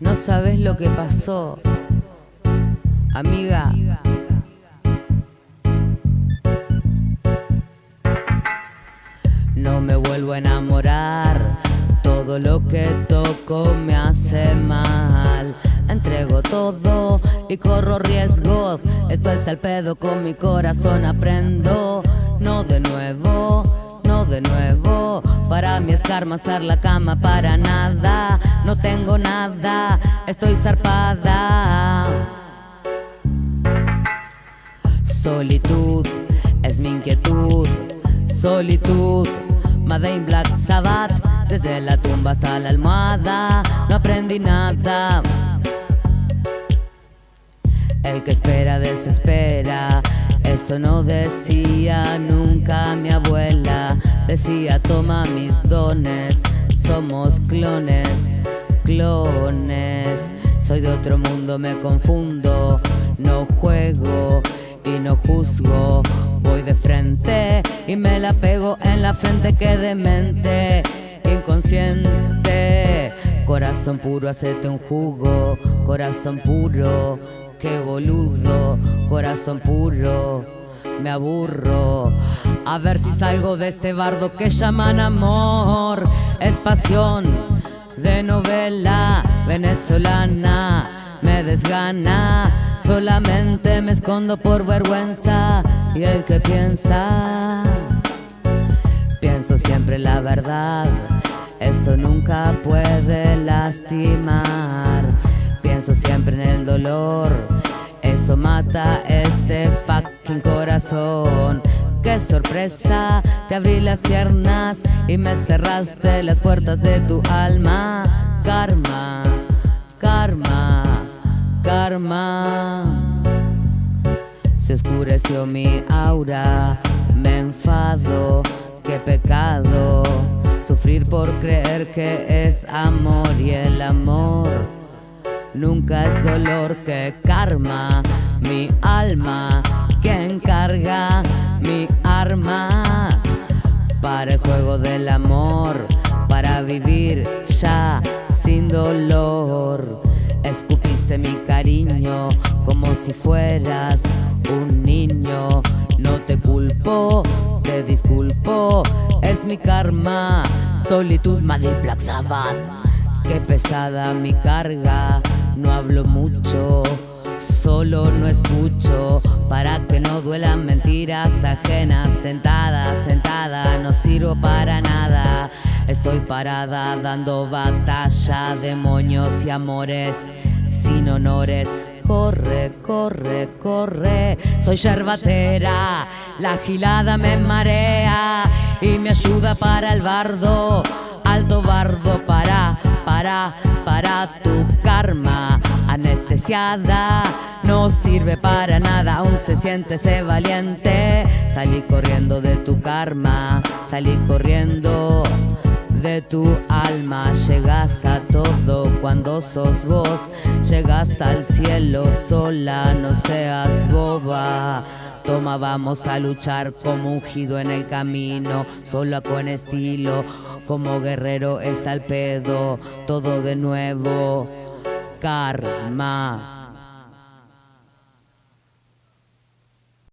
No sabes lo que pasó, amiga. No me vuelvo a enamorar, todo lo que toco me hace mal. Entrego todo y corro riesgos, esto es al pedo con mi corazón aprendo. No de nuevo, no de nuevo, para mí es karma hacer la cama para nada. No tengo nada, estoy zarpada. Solitud es mi inquietud, solitud Made Black Sabbath Desde la tumba hasta la almohada. No aprendí nada. El que espera desespera. Eso no decía nunca mi abuela Decía toma mis dones Somos clones, clones. Soy de otro mundo, me confundo No juego y no juzgo. Voy de frente y me la pego en la frente que demente Inconsciente. Corazón puro, hacete un jugo Corazón puro, qué boludo. Corazón puro, me aburro. A ver si salgo de este bardo que llaman amor. Es pasión de novela venezolana. Me desgana. Solamente me escondo por vergüenza. Y el que piensa Pienso siempre la verdad, eso nunca puede lastimar. Pienso siempre en el dolor, eso mata este fucking corazón. Qué sorpresa, te abrí las piernas y me cerraste las puertas de tu alma. Karma, karma karma. Se oscureció mi aura Me enfado, qué pecado Sufrir por creer que es amor Y el amor nunca es dolor. Que karma, mi alma Quien carga mi arma Para el juego del amor Para vivir ya sin dolor. Escupiste mi cariño como si fueras un niño. No te culpo, te disculpo, es mi karma. Solitud, Madrid, Black Sabbath Qué pesada mi carga, no hablo mucho Solo no escucho para que no duelan mentiras ajenas. Sentada, sentada, no sirvo para nada. Estoy parada dando batalla, demonios y amores sin honores. Corre, corre, corre, soy yerbatera, la gilada me marea y me ayuda para el bardo, alto bardo para, para, para tu karma, anestesiada, no sirve para nada, aún se siente ese valiente, salí corriendo de tu karma, salí corriendo de tu alma. Llegas a todo cuando sos vos llegas al cielo sola no seas boba. Toma vamos a luchar como ungido en el camino solo con estilo como guerrero es al pedo todo de nuevo karma